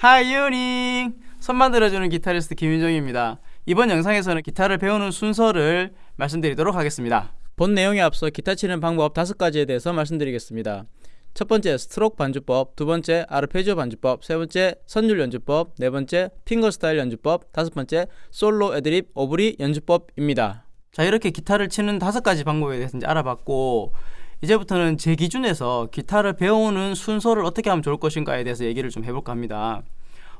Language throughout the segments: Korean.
Hi 유닝! 손 만 들어주는 기타리스트 김윤정입니다. 이번 영상에서는 기타를 배우는 순서를 말씀드리도록 하겠습니다. 본 내용에 앞서 기타 치는 방법 다섯 가지에 대해서 말씀드리겠습니다. 첫 번째 스트로크 반주법, 두 번째 아르페지오 반주법, 세 번째 선율 연주법, 네 번째 finger style 연주법, 다섯 번째 솔로 애드립 오브리 연주법입니다. 자 이렇게 기타를 치는 다섯 가지 방법에 대해서 이제 알아봤고 이제부터는 제 기준에서 기타를 배우는 순서를 어떻게 하면 좋을 것인가에 대해서 얘기를 좀 해볼까 합니다.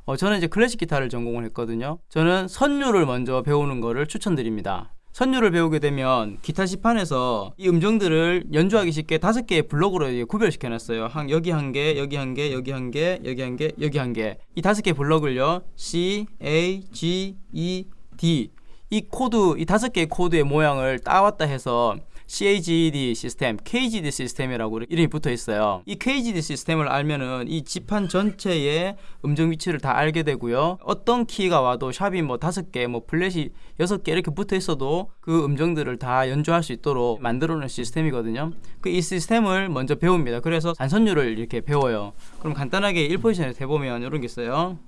어, 저는 이제 클래식 기타를 전공을 했거든요. 저는 선율을 먼저 배우는 거를 추천드립니다. 선율을 배우게 되면 기타 지판에서 이 음정들을 연주하기 쉽게 다섯 개의 블록으로 구별시켜 놨어요. 한 여기 한 개, 여기 한 개, 여기 한 개, 여기 한 개, 여기 한 개. 이 다섯 개 블록을요. C, A, G, E, D 이 코드, 이 다섯 개의 코드의 모양을 따왔다 해서 CAGED 시스템, CAGED 시스템이라고 이름이 붙어 있어요. 이 CAGED 시스템을 알면은 이 지판 전체의 음정 위치를 다 알게 되고요. 어떤 키가 와도 샵이 뭐 다섯 개, 뭐 플랫이 여섯 개 이렇게 붙어 있어도 그 음정들을 다 연주할 수 있도록 만들어 놓은 시스템이거든요. 그 이 시스템을 먼저 배웁니다. 그래서 단선율을 이렇게 배워요. 그럼 간단하게 1포지션에서 해보면 이런 게 있어요.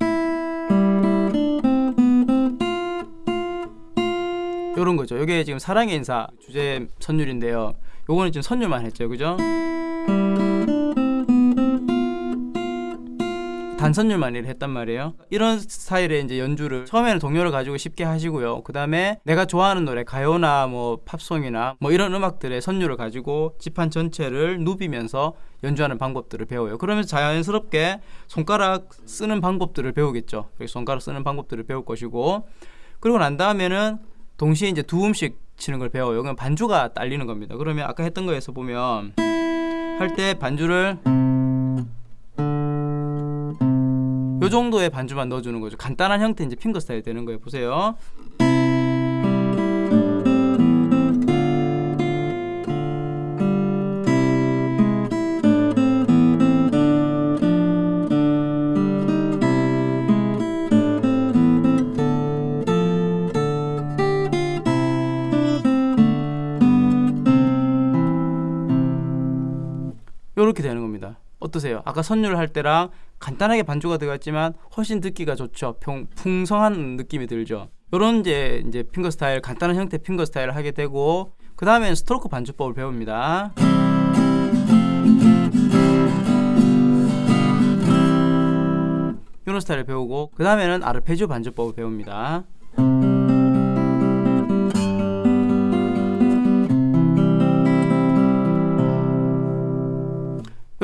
요런 거죠. 요게 지금 사랑의 인사 주제 선율인데요. 요거는 지금 선율만 했죠. 그죠? 단선율만 일 했단 말이에요. 이런 스타일의 이제 연주를 처음에는 동요를 가지고 쉽게 하시고요. 그 다음에 내가 좋아하는 노래 가요나 뭐 팝송이나 뭐 이런 음악들의 선율을 가지고 지판 전체를 누비면서 연주하는 방법들을 배워요. 그러면서 자연스럽게 손가락 쓰는 방법들을 배우겠죠. 손가락 쓰는 방법들을 배울 것이고 그리고 난 다음에는 동시에 이제 두 음씩 치는 걸 배워요. 그럼 반주가 딸리는 겁니다. 그러면 아까 했던 거에서 보면 할 때 반주를 요 정도의 반주만 넣어주는 거죠. 간단한 형태 이제 핑거 스타일 되는 거예요. 보세요. 어떠세요? 아까 선율 할 때랑 간단하게 반주가 들어갔지만 훨씬 듣기가 좋죠. 평, 풍성한 느낌이 들죠. 요런 이제 이제 핑거 스타일 간단한 형태 핑거 스타일을 하게 되고 그 다음엔 스트로크 반주법을 배웁니다. 요런 스타일을 배우고 그 다음에는 아르페지오 반주법을 배웁니다.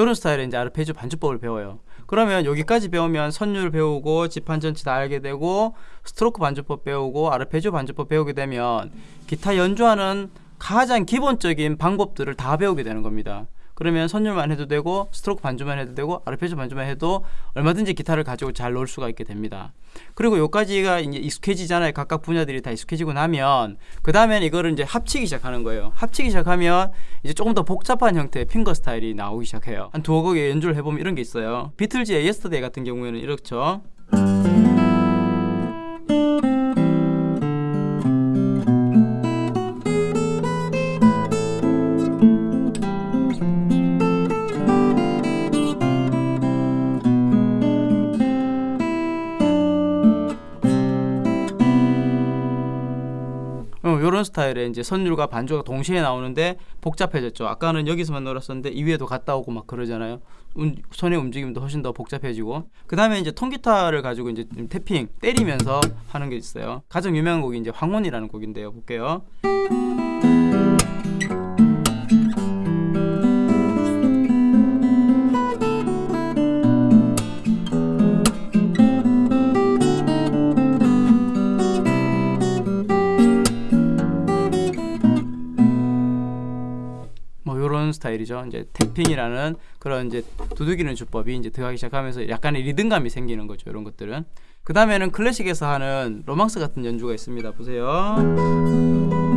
이런 스타일의 이제 아르페지오 반주법을 배워요. 그러면 여기까지 배우면 선율 배우고 지판 전체 다 알게 되고 스트로크 반주법 배우고 아르페지오 반주법 배우게 되면 기타 연주하는 가장 기본적인 방법들을 다 배우게 되는 겁니다. 그러면 선율만 해도 되고 스트로크 반주만 해도 되고 아르페지오 반주만 해도 얼마든지 기타를 가지고 잘 놀 수가 있게 됩니다. 그리고 여기까지가 이제 익숙해지잖아요. 각각 분야들이 다 익숙해지고 나면 그 다음엔 이거를 이제 합치기 시작하는 거예요. 합치기 시작하면 이제 조금 더 복잡한 형태의 finger style이 나오기 시작해요. 한 두어 곡의 연주를 해보면 이런 게 있어요. 비틀즈의 Yesterday 같은 경우에는 이렇죠. 이런 스타일의 이제 선율과 반주가 동시에 나오는데 복잡해졌죠. 아까는 여기서만 놀았었는데 이 위에도 갔다 오고 막 그러잖아요. 음, 손의 움직임도 훨씬 더 복잡해지고 그 다음에 이제 통기타를 가지고 이제 태핑 때리면서 하는 게 있어요. 가장 유명한 곡이 이제 황혼이라는 곡인데요. 볼게요. 스타일이죠. 이제 탭핑이라는 그런 이제 두들기는 주법이 이제 들어가기 시작하면서 약간의 리듬감이 생기는 거죠. 이런 것들은. 그 다음에는 클래식에서 하는 로망스 같은 연주가 있습니다. 보세요.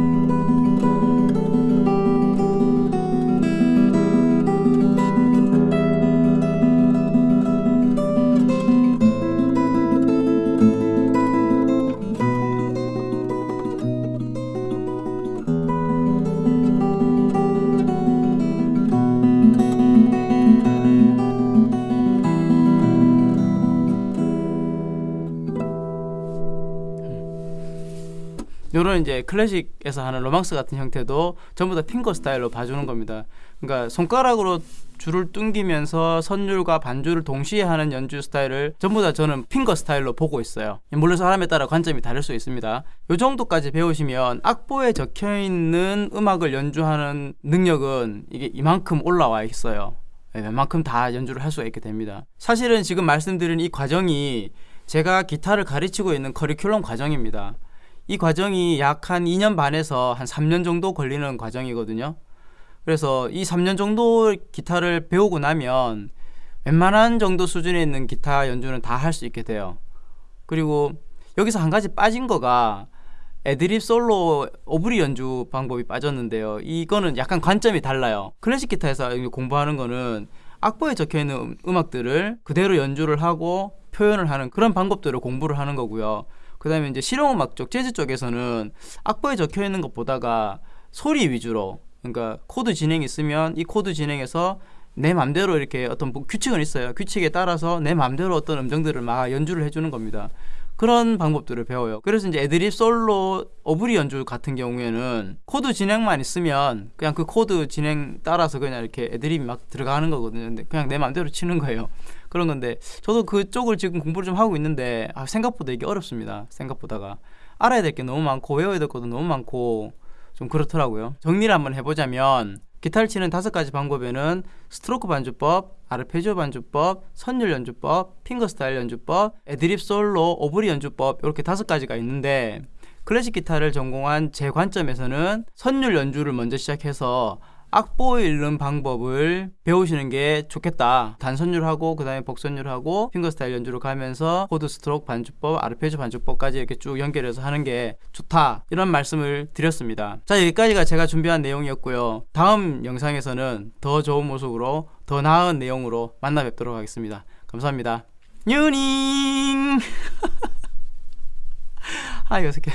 요런 이제 클래식에서 하는 로망스 같은 형태도 전부 다 핑거 스타일로 봐주는 겁니다. 그러니까 손가락으로 줄을 뚱기면서 선율과 반주를 동시에 하는 연주 스타일을 전부 다 저는 핑거 스타일로 보고 있어요. 물론 사람에 따라 관점이 다를 수 있습니다. 요 정도까지 배우시면 악보에 적혀 있는 음악을 연주하는 능력은 이게 이만큼 올라와 있어요. 네, 웬만큼 다 연주를 할 수가 있게 됩니다. 사실은 지금 말씀드린 이 과정이 제가 기타를 가르치고 있는 커리큘럼 과정입니다. 이 과정이 약 한 2년 반에서 한 3년 정도 걸리는 과정이거든요. 그래서 이 3년 정도 기타를 배우고 나면 웬만한 정도 수준에 있는 기타 연주는 다 할 수 있게 돼요. 그리고 여기서 한 가지 빠진 거가 애드립 솔로 오브리 연주 방법이 빠졌는데요. 이거는 약간 관점이 달라요. 클래식 기타에서 공부하는 거는 악보에 적혀 있는 음악들을 그대로 연주를 하고 표현을 하는 그런 방법들을 공부를 하는 거고요. 그 다음에 이제 실용음악 쪽 재즈 쪽에서는 악보에 적혀 있는 것보다가 소리 위주로 그러니까 코드 진행이 있으면 이 코드 진행에서 내 맘대로 이렇게 어떤 뭐 규칙은 있어요. 규칙에 따라서 내 맘대로 어떤 음정들을 막 연주를 해주는 겁니다. 그런 방법들을 배워요. 그래서 이제 애드립 솔로 오브리 연주 같은 경우에는 코드 진행만 있으면 그냥 그 코드 진행 따라서 그냥 이렇게 애드립이 막 들어가는 거거든요. 근데 그냥 내 맘대로 치는 거예요. 그런 건데 저도 그쪽을 지금 공부를 좀 하고 있는데 아, 생각보다 이게 어렵습니다. 생각보다가 알아야 될 게 너무 많고 외워야 될 것도 너무 많고 좀 그렇더라고요. 정리를 한번 해보자면 기타를 치는 다섯 가지 방법에는 스트로크 반주법, 아르페지오 반주법, 선율 연주법, 핑거 스타일 연주법, 애드립 솔로, 오브리 연주법 이렇게 다섯 가지가 있는데 클래식 기타를 전공한 제 관점에서는 선율 연주를 먼저 시작해서 악보 읽는 방법을 배우시는 게 좋겠다. 단선율하고 그 다음에 복선율하고 핑거 스타일 연주로 가면서 코드 스트로크 반주법, 아르페지오 반주법까지 이렇게 쭉 연결해서 하는 게 좋다. 이런 말씀을 드렸습니다. 자, 여기까지가 제가 준비한 내용이었고요. 다음 영상에서는 더 좋은 모습으로 더 나은 내용으로 만나 뵙도록 하겠습니다. 감사합니다. 뉴닝! 아, 이거 어색해.